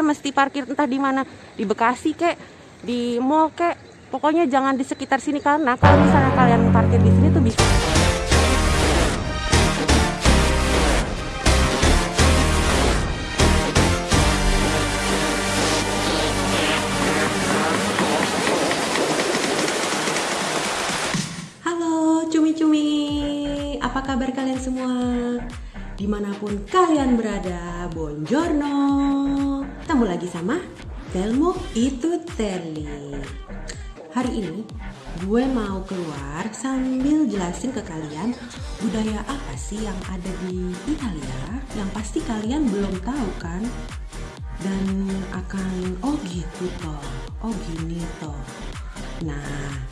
kalian mesti parkir entah di mana. Di Bekasi kek. Di mall kek. Pokoknya jangan di sekitar sini karena kalau misalnya kalian parkir di sini tuh bisa. Halo cumi-cumi, apa kabar kalian semua? Di mana pun kalian berada, buongiorno Ketemu lagi sama Telmo itu Teli Hari ini gue mau keluar sambil jelasin ke kalian budaya apa sih yang ada di Italia Yang pasti kalian belum tahu kan? Dan akan, oh gitu toh, oh gini toh Nah,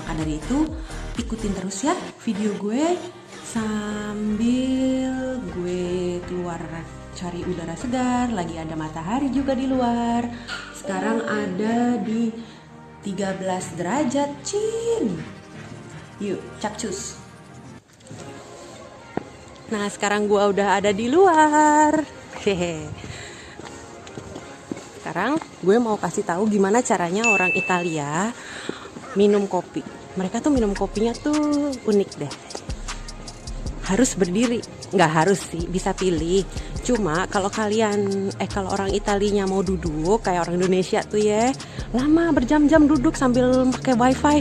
maka dari itu ikutin terus ya video gue sambil cari udara segar, lagi ada matahari juga di luar. Sekarang ada di 13 derajat, Cin. Yuk, capcus. Nah, sekarang gue udah ada di luar. Hehe. Sekarang gue mau kasih tahu gimana caranya orang Italia minum kopi. Mereka tuh minum kopinya tuh unik deh. Harus berdiri, nggak harus sih, bisa pilih. Cuma kalau kalian, eh kalau orang Italinya mau duduk kayak orang Indonesia tuh ya, lama berjam-jam duduk sambil pakai wifi.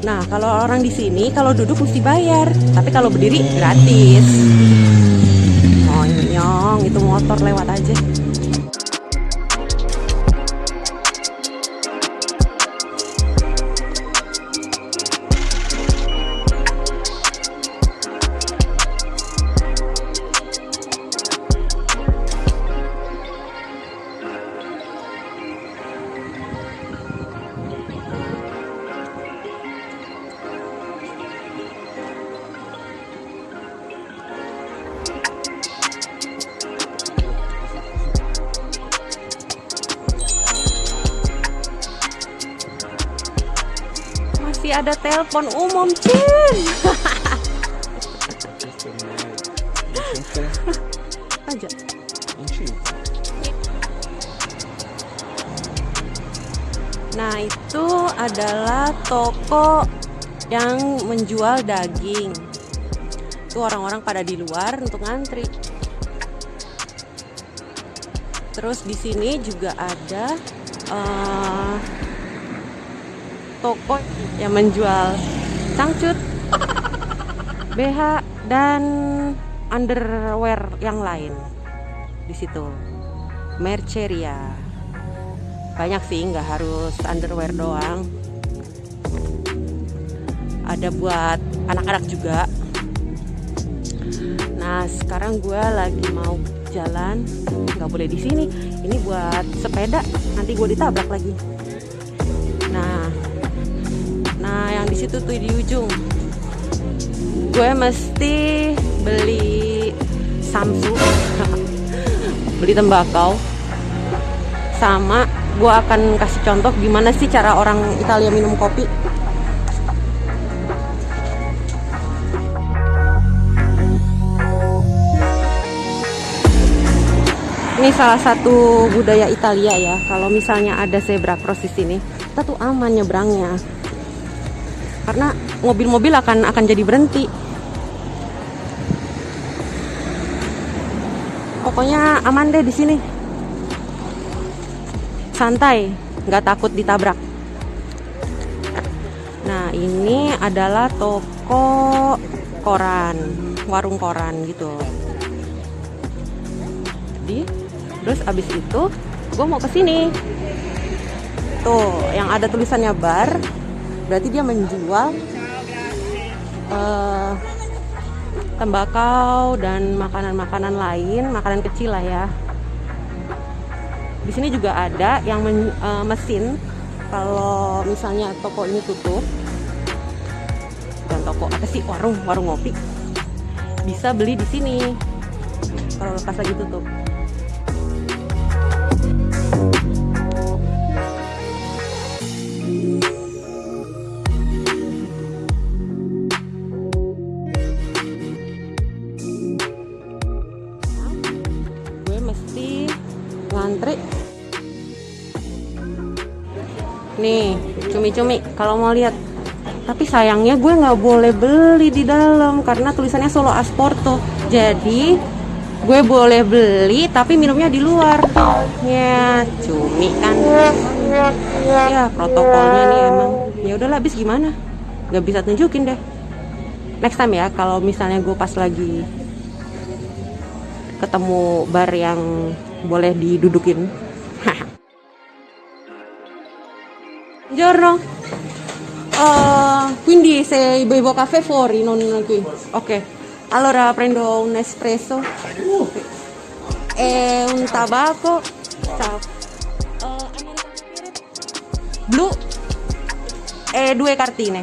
Nah kalau orang di sini kalau duduk mesti bayar, tapi kalau berdiri gratis. Monyong, itu motor lewat aja. Masih ada telepon umum, Cin. Aja. Nah, itu adalah toko yang menjual daging. Itu orang-orang pada di luar untuk ngantri. Terus di sini juga ada eh, toko yang menjual cangcut, BH dan underwear yang lain di situ. Merceria. Banyak sih, nggak harus underwear doang. Ada buat anak-anak juga. Nah, sekarang gue lagi mau jalan, nggak boleh di sini. Ini buat sepeda, nanti gue ditabrak lagi. Nah, yang di situ tuh di ujung, gue mesti beli Samsung, beli tembakau, sama gue akan kasih contoh gimana sih cara orang Italia minum kopi. Ini salah satu budaya Italia ya. Kalau misalnya ada zebra cross di sini, kita tuh aman nyebrangnya. Karena mobil-mobil akan akan jadi berhenti. Pokoknya aman deh di sini. Santai, nggak takut ditabrak. Nah, ini adalah toko koran, warung koran gitu. Jadi, terus abis itu gue mau ke sini. Tuh, yang ada tulisannya bar, berarti dia menjual eh, tembakau dan makanan-makanan lain, makanan kecil lah ya. Di sini juga ada yang men- eh, mesin kalau misalnya toko ini tutup dan toko apa sih warung warung ngopi bisa beli di sini kalau pas lagi tutup. Nih. Cumi-cumi kalau mau lihat. Tapi sayangnya gue nggak boleh beli di dalam karena tulisannya Solo Asporto. Jadi gue boleh beli tapi minumnya di luar. Ya cumi kan. Ya protokolnya nih emang. Ya udahlah habis gimana? Nggak bisa tunjukin deh. Next time ya kalau misalnya gue pas lagi ketemu bar yang boleh didudukin Buongiorno. Uh, quindi se bevo caffè fuori, non qui. Ok. Allora prendo un espresso e un tabacco. Ciao. Uh, blu e due cartine.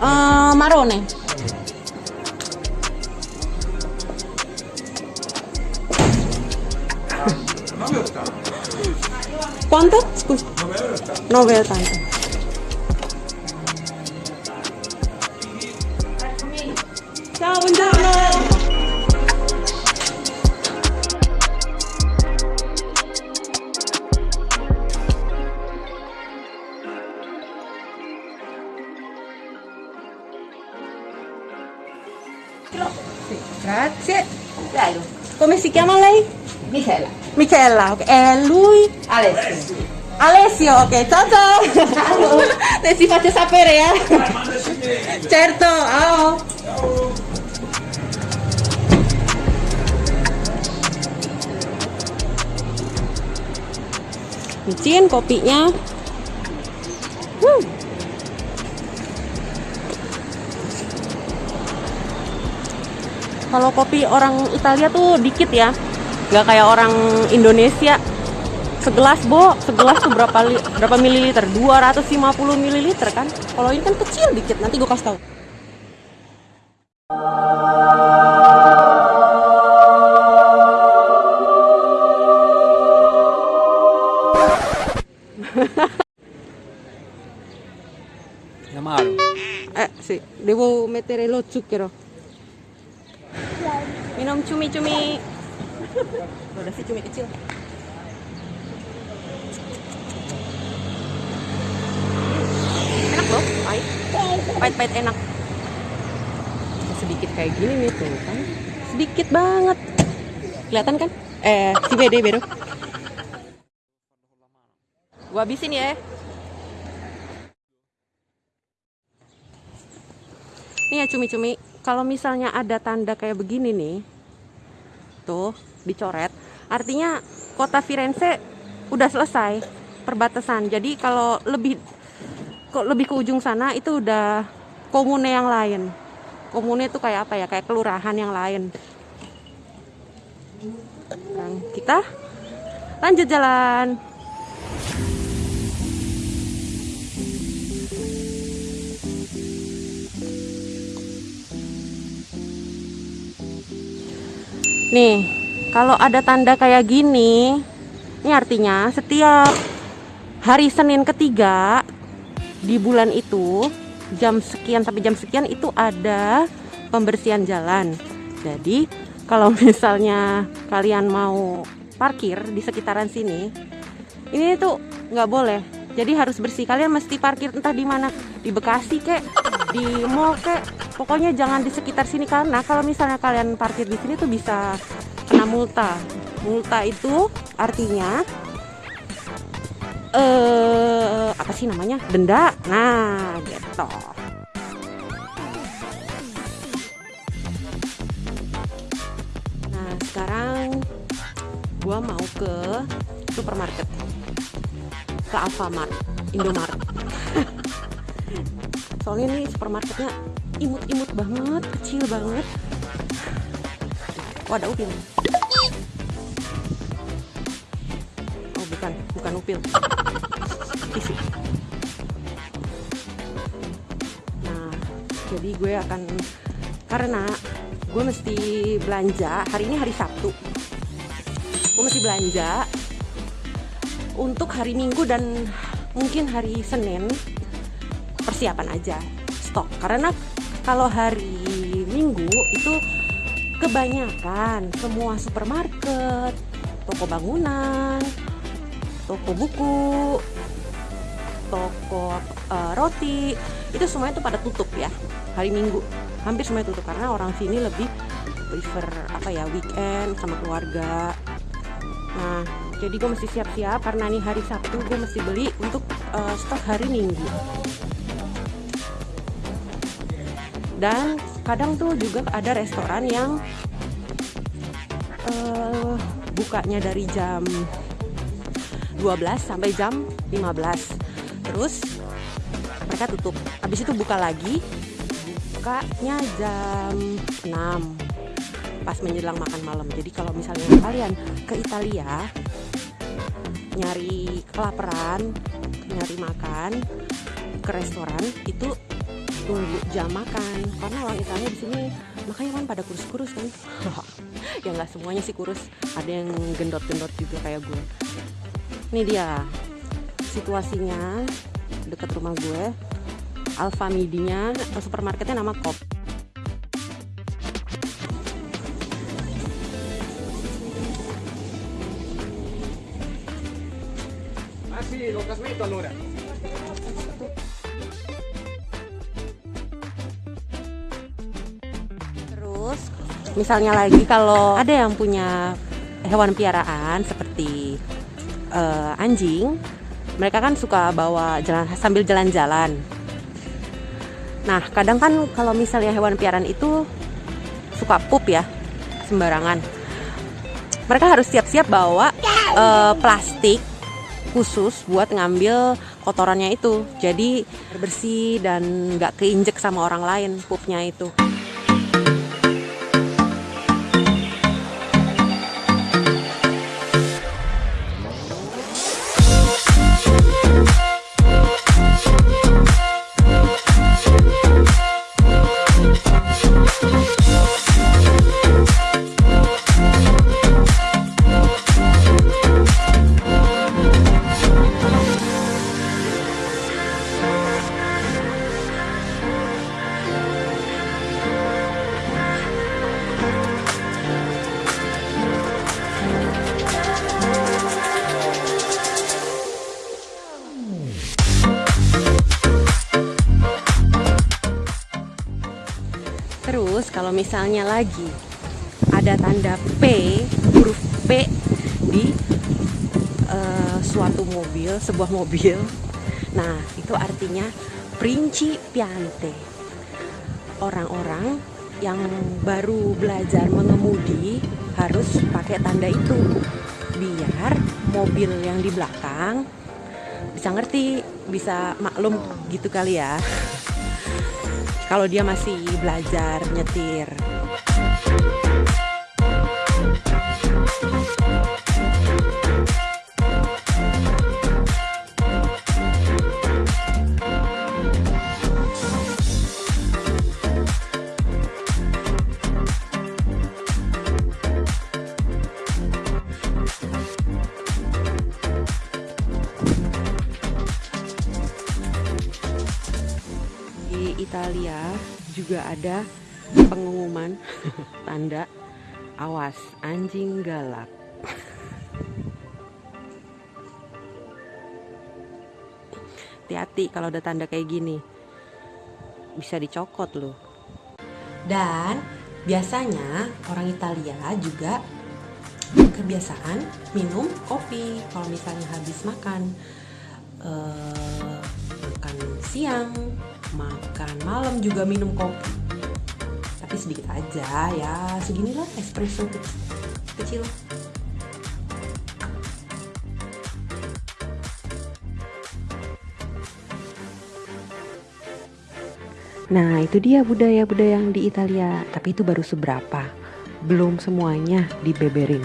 Uh, marrone. ¿Cuántas? No tanto. No veo tanto. Chao, buen Grazie. Come si chiama lei? Michela. Michela, ok. E lui? Alessio. Alessio, ok, ciao ciao! Te si faccio sapere, eh? Certo, ciao! Micin kopinya. Kalau kopi orang Italia tuh dikit ya, nggak kayak orang Indonesia. Segelas bo. Segelas tuh berapa li, berapa mililiter? 250 mililiter kan? Kalau ini kan kecil dikit. Nanti gue kasih tahu Amaro. eh sì devo mettere lo zucchero minum cumi-cumi. Udah sih cumi kecil. Enak loh pahit. Pahit-pahit enak. Sedikit kayak gini nih tuh kan? Sedikit banget. Kelihatan kan? Eh si bede bedo gua habisin ya. Nih ya cumi-cumi. Kalau misalnya ada tanda kayak begini nih tuh dicoret. Artinya kota Firenze udah selesai perbatasan. Jadi kalau lebih kok lebih ke ujung sana itu udah komune yang lain. Komune itu kayak apa ya? Kayak kelurahan yang lain. Kita lanjut jalan nih kalau ada tanda kayak gini ini artinya setiap hari Senin ketiga di bulan itu jam sekian sampai jam sekian itu ada pembersihan jalan. Jadi kalau misalnya kalian mau parkir di sekitaran sini, ini tuh nggak boleh. Jadi harus bersih. Kalian mesti parkir entah di mana, di Bekasi kek, di mall kek. Pokoknya jangan di sekitar sini karena kalau misalnya kalian parkir di sini tuh bisa kena multa. Multa itu artinya eh apa sih namanya? Denda? Nah gitu. Nah sekarang gua mau ke supermarket. Ke Alfamart Indomaret. Soalnya ini supermarketnya imut-imut banget kecil banget. Oh ada upil. Oh bukan bukan upil. Nah jadi gue akan karena gue mesti belanja hari ini hari Sabtu. Gue mesti belanja untuk hari Minggu dan mungkin hari Senin. Persiapan aja stok. Karena kalau hari Minggu itu kebanyakan semua supermarket toko bangunan toko buku, toko uh, roti, itu semuanya tuh pada tutup ya hari Minggu. Hampir semuanya tutup karena orang sini lebih prefer apa ya weekend sama keluarga. Nah, jadi gue mesti siap-siap karena ini hari Sabtu gue mesti beli untuk uh, stok hari Minggu. Dan kadang tuh juga ada restoran yang uh, bukanya dari jam 12 sampai jam 15 terus mereka tutup. Habis itu buka lagi bukanya jam 6 pas menjelang makan malam. Jadi kalau misalnya kalian ke Italia nyari kelaparan nyari makan ke restoran itu tunggu jam makan. Karena orang Italia di sini makanya kan pada kurus-kurus kan. Ya nggak semuanya sih kurus. Ada yang gendot-gendot juga kayak gue. Ini dia situasinya dekat rumah gue. Alfa Midinya atau supermarketnya nama Kop Masih, lo casmetto allora. Misalnya lagi kalau ada yang punya hewan piaraan seperti uh, anjing, mereka kan suka bawa jalan sambil jalan-jalan. Nah, kadang kan kalau misalnya hewan piaraan itu suka pup ya, sembarangan. Mereka harus siap-siap bawa uh, plastik khusus buat ngambil kotorannya itu. Jadi bersih dan nggak keinjek sama orang lain pupnya itu. Misalnya lagi ada tanda P, huruf P di uh, suatu mobil, sebuah mobil. Nah, itu artinya principiante. Orang-orang yang baru belajar mengemudi harus pakai tanda itu biar mobil yang di belakang bisa ngerti, bisa maklum gitu kali ya kalau dia masih belajar nyetir. Ada pengumuman tanda awas anjing galak. Hati-hati kalau ada tanda kayak gini. Bisa dicokot loh. Dan biasanya orang Italia juga kebiasaan minum kopi kalau misalnya habis makan. Uh, makan siang makan malam juga minum kopi. Tapi sedikit aja ya seginilah espresso kecil. Nah itu dia budaya-budaya yang di Italia. Tapi itu baru seberapa? Belum semuanya dibeberin.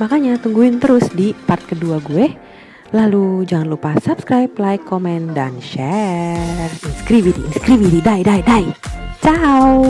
Makanya tungguin terus di part kedua gue Lalu jangan lupa subscribe, like, komen, dan share. Inscriviti, inscriviti, dai, dai, dai. Ciao!